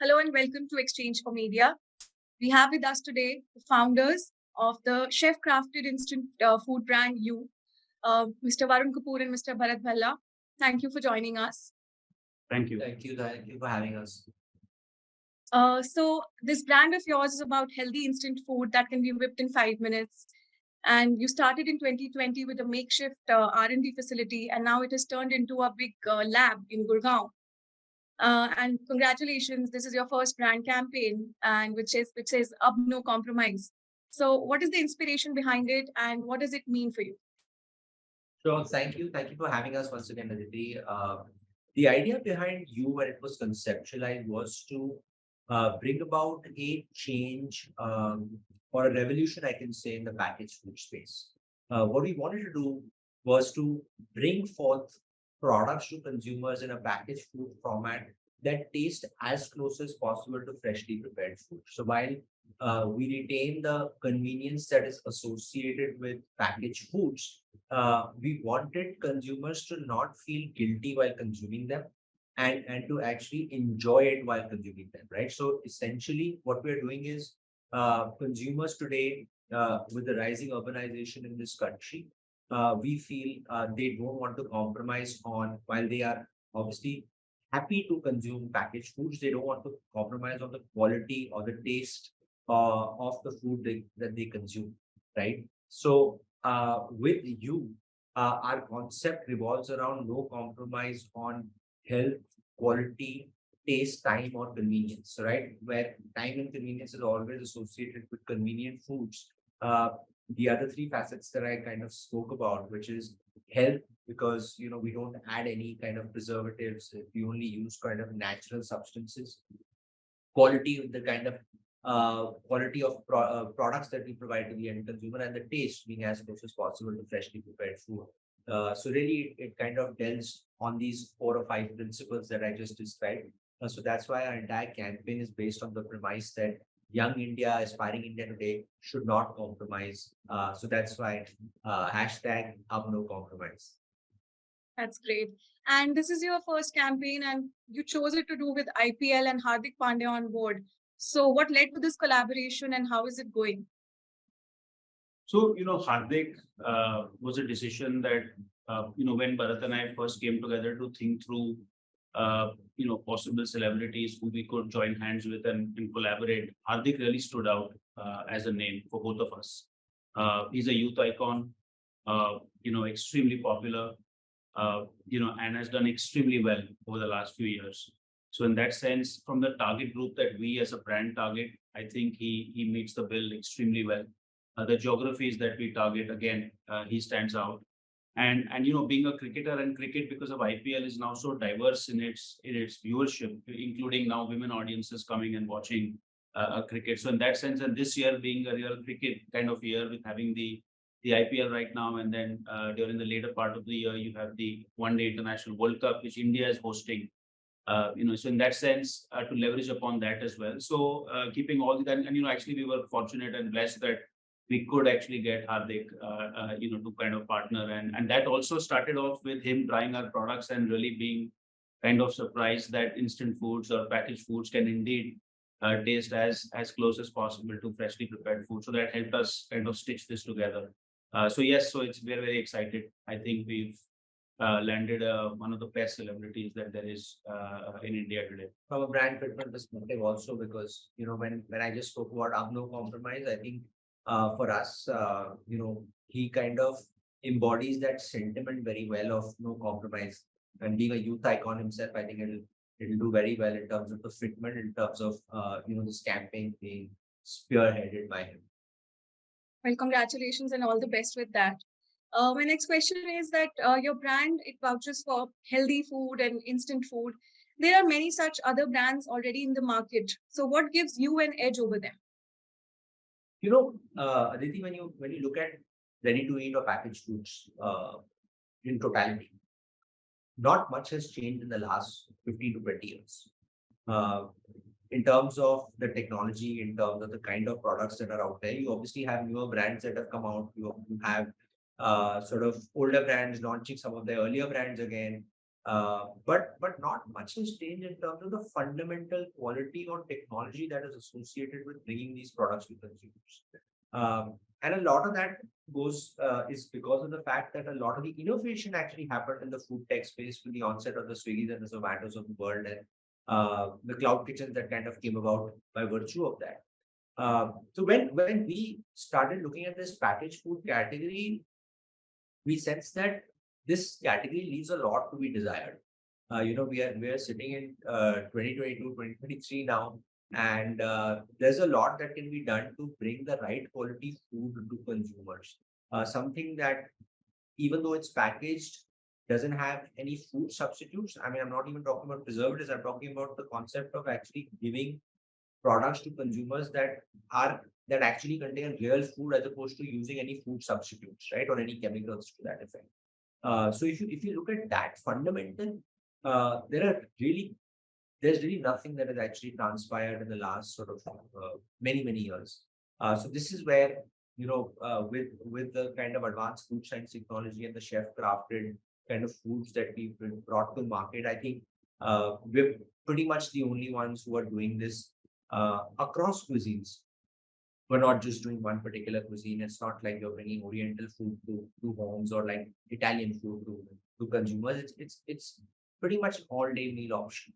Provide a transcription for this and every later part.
Hello and welcome to exchange4media. We have with us today the founders of the chef crafted instant uh, food brand Yu, uh, Mr. Varun Kapoor and Mr. Bharat Bhalla. Thank you for joining us. Thank you. Thank you. Thank you for having us. Uh, so this brand of yours is about healthy instant food that can be whipped in five minutes. And Yu started in 2020 with a makeshift uh, R&D facility, and now it has turned into a big uh, lab in Gurgaon. Uh, and congratulations, this is your first brand campaign, and which is which says "Ab No Compromise." So, what is the inspiration behind it, and what does it mean for you? Sure. Thank you. Thank you for having us once again, Aditi. Uh, the idea behind you when it was conceptualized was to uh, bring about a change um, or a revolution, I can say, in the packaged food space. Uh, what we wanted to do was to bring forth products to consumers in a packaged food format that taste as close as possible to freshly prepared food. So while uh, we retain the convenience that is associated with packaged foods, uh, we wanted consumers to not feel guilty while consuming them and, and to actually enjoy it while consuming them, right? So essentially what we're doing is uh, consumers today, uh, with the rising urbanization in this country, uh, we feel uh, they don't want to compromise on while they are obviously happy to consume packaged foods. They don't want to compromise on the quality or the taste uh, of the food they, that they consume, right? So uh, with Yu, our concept revolves around no compromise on health, quality, taste, time, or convenience, right? Where time and convenience is always associated with convenient foods. Uh, the other three facets that I kind of spoke about, which is health, because you know we don't add any kind of preservatives. We only use kind of natural substances. Quality, of the kind of uh, quality of pro uh, products that we provide to the end consumer, and the taste being as close as possible to freshly prepared food. Uh, so really, it kind of delves on these four or five principles that I just described. Uh, so that's why our entire campaign is based on the premise that young India, aspiring India today should not compromise. Uh, so that's why uh, hashtag Ab No Compromise. That's great. And this is your first campaign, and you chose it to do with IPL and Hardik Pandya on board. So, what led to this collaboration, and how is it going? So, you know, Hardik uh, was a decision that, uh, you know, when Bharat and I first came together to think through uh, you know, possible celebrities who we could join hands with and, and collaborate. Hardik really stood out uh, as a name for both of us. Uh, he's a youth icon, uh, you know, extremely popular, you know, and has done extremely well over the last few years. So in that sense, from the target group that we as a brand target, I think he he meets the bill extremely well. The geographies that we target, again, he stands out and and you know being a cricketer and cricket because of IPL is now so diverse in its in its viewership, including now women audiences coming and watching uh, cricket. So in that sense, and this year being a real cricket kind of year with having the the IPL right now, and then uh, during the later part of the year you have the One Day International World Cup, which India is hosting. Uh, you know, so in that sense, uh, to leverage upon that as well. So uh, keeping all that, and you know, actually we were fortunate and blessed that we could actually get Hardik, uh, uh, you know, to kind of partner. And, and that also started off with him trying our products and really being kind of surprised that instant foods or packaged foods can indeed uh, taste as, as close as possible to freshly prepared food. So that helped us kind of stitch this together. Uh, so yes, so it's very, very excited. I think we've uh, landed uh, one of the best celebrities that there is in India today. From a brand fitment perspective also, because, you know, when, when I just spoke about no compromise, I think uh, for us, uh, you know, he kind of embodies that sentiment very well of no compromise. And being a youth icon himself, I think it'll it'll do very well in terms of the fitment, in terms of uh, you know this campaign being spearheaded by him. Well, congratulations and all the best with that. Uh, my next question is that uh, your brand it vouches for healthy food and instant food. There are many such other brands already in the market. So, what gives you an edge over them? You know, uh, Aditi, when you when you look at ready to eat or packaged foods uh, in totality, not much has changed in the last 15 to 20 years. Uh, in terms of the technology, in terms of the kind of products that are out there, you obviously have newer brands that have come out. You, have uh, sort of older brands launching some of their earlier brands again. Uh, but but not much has changed in terms of the fundamental quality or technology that is associated with bringing these products to consumers. Um, and a lot of that goes uh, is because of the fact that a lot of the innovation actually happened in the food tech space with the onset of the Swiggy's and the Zomatos of the world and uh, the cloud kitchens that kind of came about by virtue of that. Uh, so when when we started looking at this packaged food category, we sense that this category leaves a lot to be desired. Uh, you know, we are we are sitting in uh, 2022, 2023 now, and uh, there's a lot that can be done to bring the right quality food to consumers. Uh, something that, even though it's packaged, doesn't have any food substitutes. I mean, I'm not even talking about preservatives. I'm talking about the concept of actually giving products to consumers that are that actually contain real food as opposed to using any food substitutes, right, or any chemicals to that effect. Uh, so if you if you look at that fundamental, uh, there are really there's really nothing that has actually transpired in the last sort of uh, many many years. Uh, so this is where you know uh, with with the kind of advanced food science technology and the chef crafted kind of foods that we've brought to market, I think we're pretty much the only ones who are doing this across cuisines we're not just doing one particular cuisine. It's not like you're bringing Oriental food to, to homes or like Italian food to, to consumers. It's it's it's pretty much all day meal option.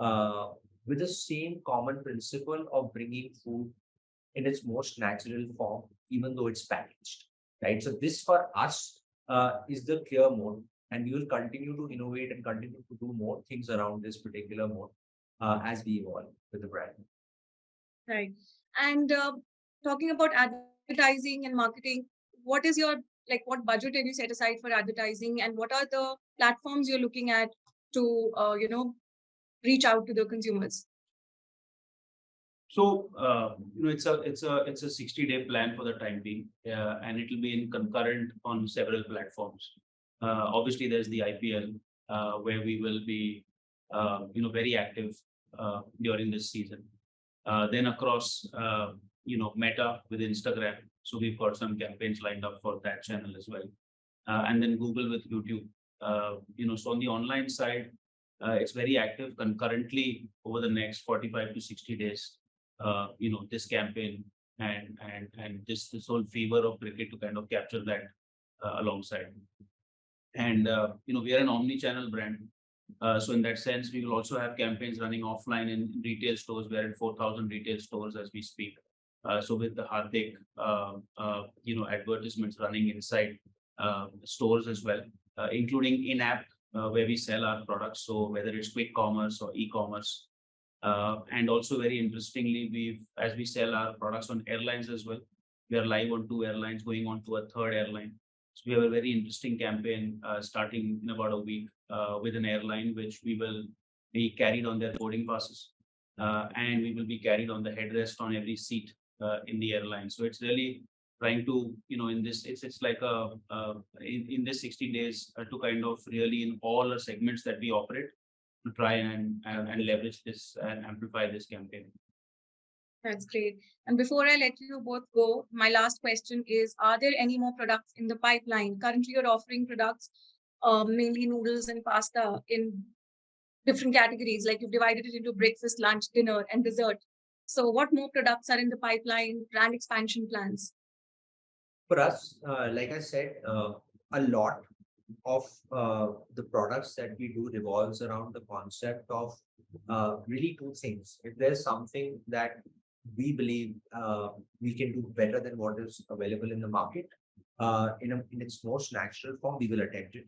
Uh, with the same common principle of bringing food in its most natural form, even though it's packaged. Right. So this for us uh, is the clear mode, and we will continue to innovate and continue to do more things around this particular mode uh, as we evolve with the brand. Right. And uh, talking about advertising and marketing, what is your like what budget have you set aside for advertising and what are the platforms you're looking at to uh, you know reach out to the consumers? So uh, you know it's a it's a it's a 60 day plan for the time being, uh, and it will be in concurrent on several platforms. Uh, obviously, there's the IPL uh, where we will be uh, you know very active during this season. then across you know, Meta with Instagram. So we've got some campaigns lined up for that channel as well. Uh, and then Google with YouTube. Uh, you know, so on the online side, uh, it's very active concurrently over the next 45 to 60 days. Uh, you know, this campaign and and and this this whole fever of cricket to kind of capture that uh, alongside. And uh, you know, we are an omni-channel brand. So in that sense, we will also have campaigns running offline in retail stores. We're in 4,000 retail stores as we speak. Uh, so with the Hardik, uh, uh, you know, advertisements running inside uh, stores as well, uh, including in-app uh, where we sell our products. So whether it's quick commerce or e-commerce, and also very interestingly, we've as we sell our products on airlines as well. We are live on two airlines, going on to a third airline. So we have a very interesting campaign starting in about a week with an airline, which we will be carried on their boarding passes. And we will be carried on the headrest on every seat in the airline. So it's really trying to, you know, in this, it's it's like a uh, in, in this 60 days uh, to kind of really in all the segments that we operate to try and and, and leverage this and amplify this campaign. That's great. And before I let you both go, my last question is: Are there any more products in the pipeline? Currently, you're offering products, uh, mainly noodles and pasta, in different categories. Like you've divided it into breakfast, lunch, dinner, and dessert. So what more products are in the pipeline, brand expansion plans? For us, uh, like I said, uh, a lot of uh, the products that we do revolves around the concept of uh, really two things. If there's something that we believe uh, we can do better than what is available in the market, uh, in, a, in its most natural form, we will attempt it.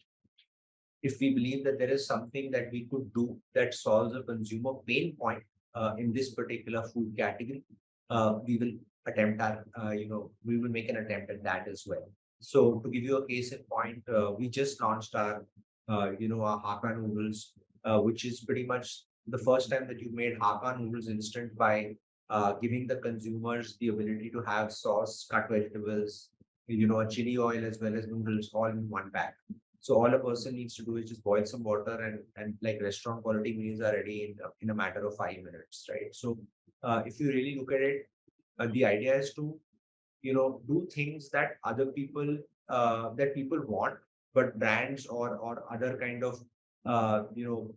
If we believe that there is something that we could do that solves a consumer pain point, uh, in this particular food category, uh, we will attempt our, uh, you know, we will make an attempt at that as well. So to give you a case in point, uh, we just launched our, uh, you know, our Hakka noodles, uh, which is pretty much the first time that you made Hakka noodles instant by giving the consumers the ability to have sauce, cut vegetables, you know, a chili oil as well as noodles all in one bag. So all a person needs to do is just boil some water and and like restaurant quality meals are ready in in a matter of five minutes, right? So uh, if you really look at it, uh, the idea is to you know do things that other people uh, that people want, but brands or or other kind of uh, you know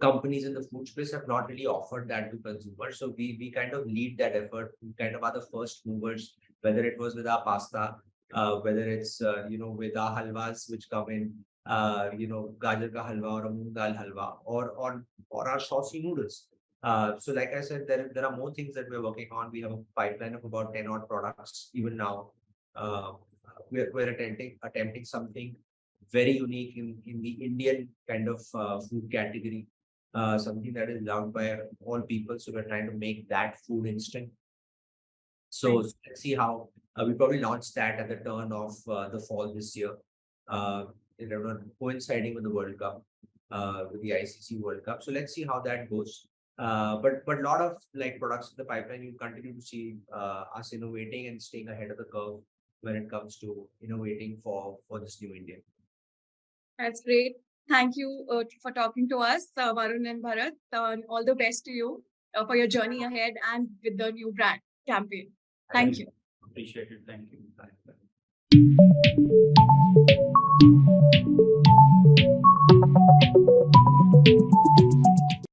companies in the food space have not really offered that to consumers. So we we kind of lead that effort. We kind of are the first movers, whether it was with our pasta, uh, whether it's uh, you know with our halwas which come in, uh, you know gajar ka halwa or a moong dal halwa, or or or our saucy noodles. Uh, so like I said, there there are more things that we're working on. We have a pipeline of about ten odd products even now. Uh, we're we're attempting attempting something very unique in in the Indian kind of uh, food category uh, something that is loved by all people. So we're trying to make that food instant. So let's see how uh, we probably launched that at the turn of uh, the fall this year. Uh, you know, coinciding with the World Cup, uh, with the ICC World Cup. So let's see how that goes. Uh, but but a lot of like products in the pipeline, you continue to see uh, us innovating and staying ahead of the curve when it comes to innovating for for this new India. That's great. Thank you uh, for talking to us, uh, Varun and Bharat. Uh, and all the best to you uh, for your journey ahead and with the new brand campaign. Thank you. Appreciate it. Thank you. Bye.